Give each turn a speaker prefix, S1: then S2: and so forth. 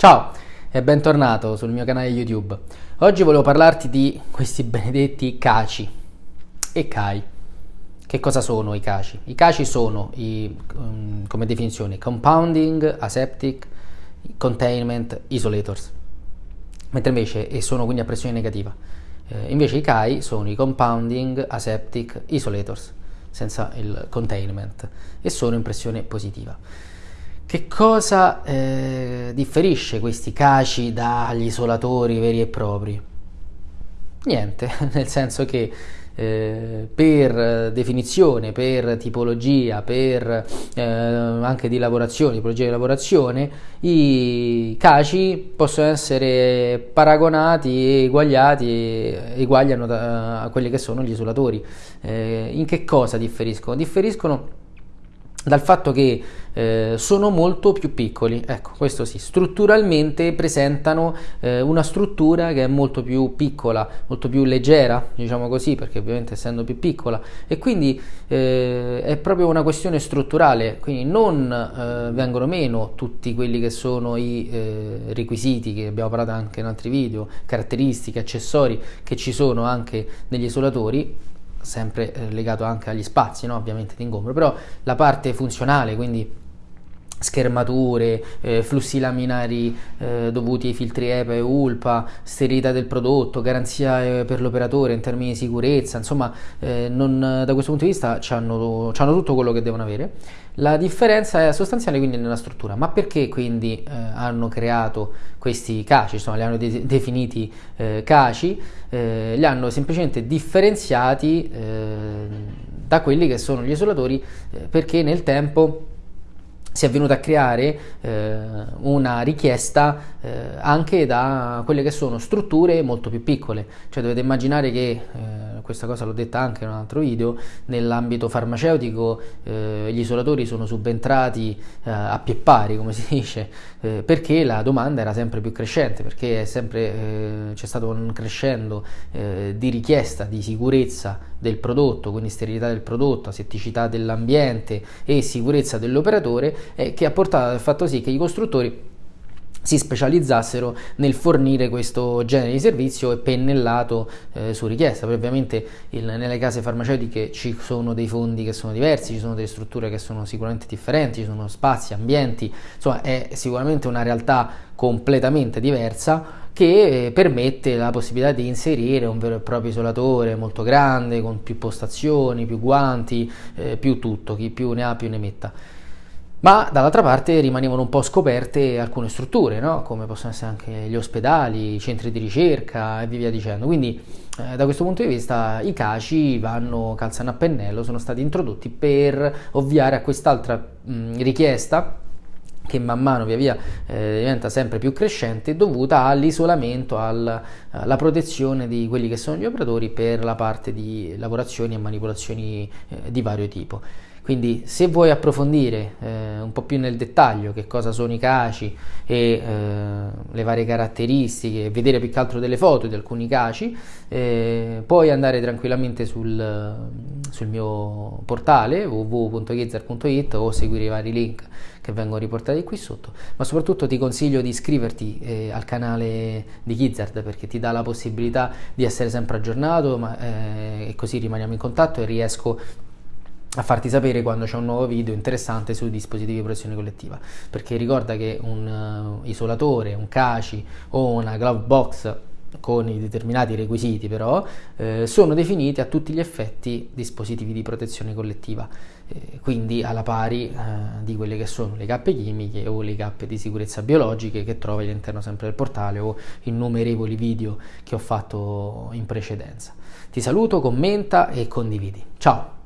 S1: Ciao e bentornato sul mio canale YouTube. Oggi volevo parlarti di questi benedetti caci e CAI. Che cosa sono i caci? I caci sono, i, um, come definizione, compounding, aseptic, containment, isolators. Mentre invece, e sono quindi a pressione negativa, eh, invece i CAI sono i compounding, aseptic, isolators, senza il containment, e sono in pressione positiva. Che cosa eh, differisce questi caci dagli isolatori veri e propri? Niente, nel senso che eh, per definizione, per tipologia, per eh, anche di lavorazione, tipologia di lavorazione, i caci possono essere paragonati e eguagliati, eguagliano da, a quelli che sono gli isolatori. Eh, in che cosa differiscono? Differiscono dal fatto che eh, sono molto più piccoli, ecco questo sì, strutturalmente presentano eh, una struttura che è molto più piccola, molto più leggera, diciamo così, perché ovviamente essendo più piccola. E quindi eh, è proprio una questione strutturale, quindi non eh, vengono meno tutti quelli che sono i eh, requisiti che abbiamo parlato anche in altri video, caratteristiche, accessori che ci sono anche negli isolatori, sempre eh, legato anche agli spazi, no? ovviamente di ingombro, però la parte funzionale, quindi schermature, eh, flussi laminari eh, dovuti ai filtri EPA e ULPA, sterilità del prodotto, garanzia eh, per l'operatore in termini di sicurezza, insomma eh, non, da questo punto di vista hanno tutto quello che devono avere. La differenza è sostanziale quindi nella struttura, ma perché quindi eh, hanno creato questi caci, insomma li hanno de definiti eh, caci, li hanno semplicemente differenziati da quelli che sono gli isolatori perché nel tempo si è venuta a creare eh, una richiesta eh, anche da quelle che sono strutture molto più piccole, cioè dovete immaginare che, eh, questa cosa l'ho detta anche in un altro video, nell'ambito farmaceutico eh, gli isolatori sono subentrati eh, a pie pari, come si dice, eh, perché la domanda era sempre più crescente, perché c'è stato un crescendo di richiesta di sicurezza del prodotto, quindi sterilità del prodotto, asetticità dell'ambiente e sicurezza dell'operatore eh, che ha portato al fatto sì che i costruttori si specializzassero nel fornire questo genere di servizio e pennellato eh, su richiesta. Poi ovviamente il, nelle case farmaceutiche ci sono dei fondi che sono diversi, ci sono delle strutture che sono sicuramente differenti, ci sono spazi, ambienti, insomma è sicuramente una realtà completamente diversa che eh, permette la possibilità di inserire un vero e proprio isolatore molto grande, con più postazioni, più guanti, eh, più tutto, chi più ne ha più ne metta ma dall'altra parte rimanevano un po' scoperte alcune strutture, no? come possono essere anche gli ospedali, i centri di ricerca e via dicendo. Quindi eh, da questo punto di vista i CACI vanno calzano a pennello, sono stati introdotti per ovviare a quest'altra richiesta che man mano via via eh, diventa sempre più crescente dovuta all'isolamento, alla, protezione di quelli che sono gli operatori per la parte di lavorazioni e manipolazioni eh, di vario tipo. Quindi se vuoi approfondire eh, un po' più nel dettaglio che cosa sono i caci e eh, le varie caratteristiche, vedere più che altro delle foto di alcuni caci, eh, puoi andare tranquillamente sul, sul mio portale www.gizzer.it o seguire i vari link che vengono riportati qui sotto, ma soprattutto ti consiglio di iscriverti eh, al canale di Gizzard perché ti dà la possibilità di essere sempre aggiornato ma, eh, e così rimaniamo in contatto e riesco a farti sapere quando c'è un nuovo video interessante sui dispositivi di protezione collettiva. Perché ricorda che un uh, isolatore, un CACI o una glove box con i determinati requisiti però eh, sono definiti a tutti gli effetti dispositivi di protezione collettiva. Eh, quindi alla pari eh, di quelle che sono le cappe chimiche o le cappe di sicurezza biologiche che trovi all'interno sempre del portale o innumerevoli video che ho fatto in precedenza. Ti saluto, commenta e condividi. Ciao